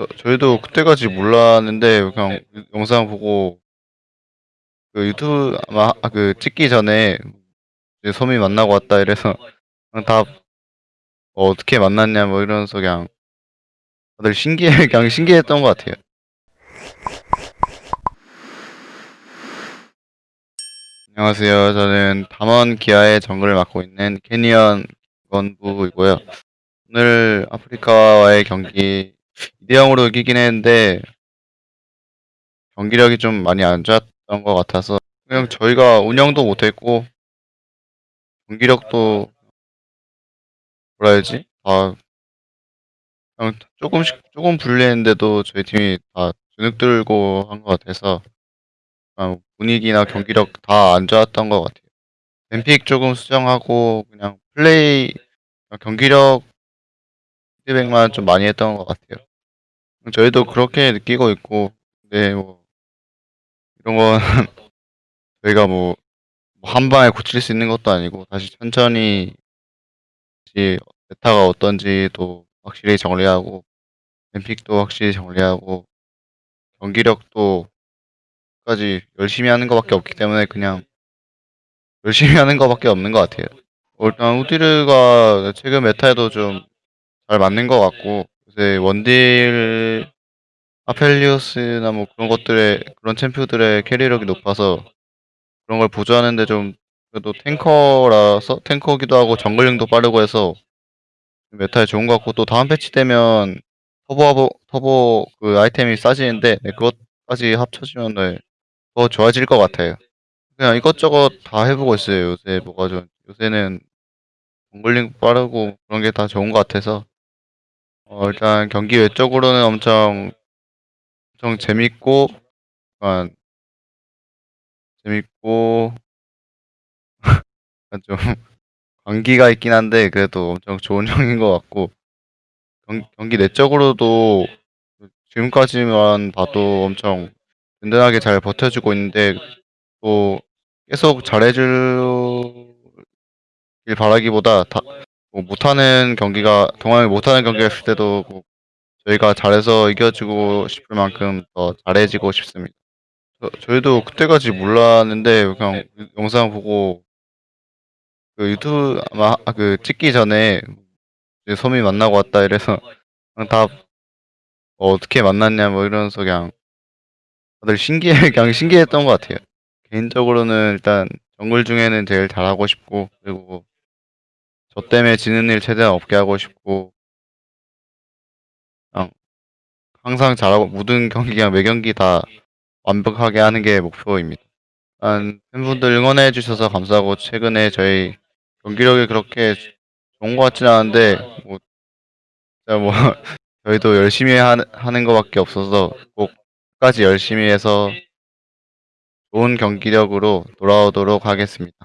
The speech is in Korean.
저 저희도 그때까지 몰랐는데 그냥 영상 보고 그 유튜브 아마 아그 찍기 전에 이제 "섬이 만나고 왔다." 이래서 그냥 다 어 "어떻게 만났냐." 뭐 이러면서 그냥 다들 신기해 그냥 신기했던 것 같아요. 안녕하세요. 저는 담원 기아의 정글을 맡고 있는 캐니언 원부이고요. 오늘 아프리카와의 경기 2대 0으로 이기긴 했는데 경기력이 좀 많이 안 좋았던 것 같아서 그냥 저희가 운영도 못했고 경기력도 뭐라 해야지? 아 그냥 조금씩 조금 불리했는데도 저희 팀이 다 주눅 들고 한 것 같아서 분위기나 경기력 다 안 좋았던 것 같아요. ban pick 조금 수정하고 그냥 플레이 경기력 피드백만 좀 많이 했던 것 같아요. 저희도 그렇게 느끼고 있고 네뭐 이런 건 저희가 뭐뭐한 방에 고칠 수 있는 것도 아니고 다시 천천히 다시 meta가 어떤지도 확실히 정리하고 ban pick도 확실히 정리하고 경기력도 까지 열심히 하는 거 밖에 없기 때문에 그냥 열심히 하는 거 밖에 없는 것 같아요. 어 일단 우디르가 최근 meta에도 좀 잘 맞는 것 같고 요새 원딜 아펠리오스나 뭐 그런 것들의 그런 champ들의 carry력이 높아서 그런 걸 보조하는 데 좀 그래도 tanker라서 tanker기도 하고 jungling도 빠르고 해서 meta에 좋은 것 같고 또 다음 패치 되면 터보하고 터보 그 아이템이 싸지는데 네 그것까지 합쳐지면 네더 좋아질 것 같아요. 그냥 이것저것 다 해 보고 있어요. 요새 뭐가 좀 요새는 정글링 빠르고 그런 게 다 좋은 것 같아서 어 일단 경기 외적으로는 엄청 엄청 재밌고 약간 재밌고 좀 관기가 있긴 한데 그래도 엄청 좋은 형인 것 같고 경 경기 내적으로도 그 지금까지만 봐도 엄청 든든하게 잘 버텨주고 있는데 또 계속 잘해 주길 바라기보다 다 뭐 못하는 경기가 동항이 못하는 경기가 있을 때도 뭐 저희가 잘해서 이겨 주고 싶을 만큼 더 잘해지고 싶습니다. 저 저희도 그때까지 몰랐는데 그냥 영상 보고 그 유튜브 아마 아그 찍기 전에 이제 "섬이 만나고 왔다." 이래서 그냥 다어 "어떻게 만났냐." 뭐 이러면서 그냥 다들 신기해 그냥 신기했던 것 같아요. 개인적으로는 일단 정글 중에는 제일 잘하고 싶고 그리고 저 때문에 지는 일 최대한 없게 하고 싶고 그냥 항상 잘하고 모든 경기 그냥 매 경기 다 완벽하게 하는 게 목표입니다. 팬분들 응원해 주셔서 감사하고 최근에 저희 경기력이 그렇게 좋은 것 같지는 않은데 뭐 뭐 저희도 열심히 하는 하는 거 밖에 없어서 꼭 끝까지 열심히 해서 좋은 경기력으로 돌아오도록 하겠습니다.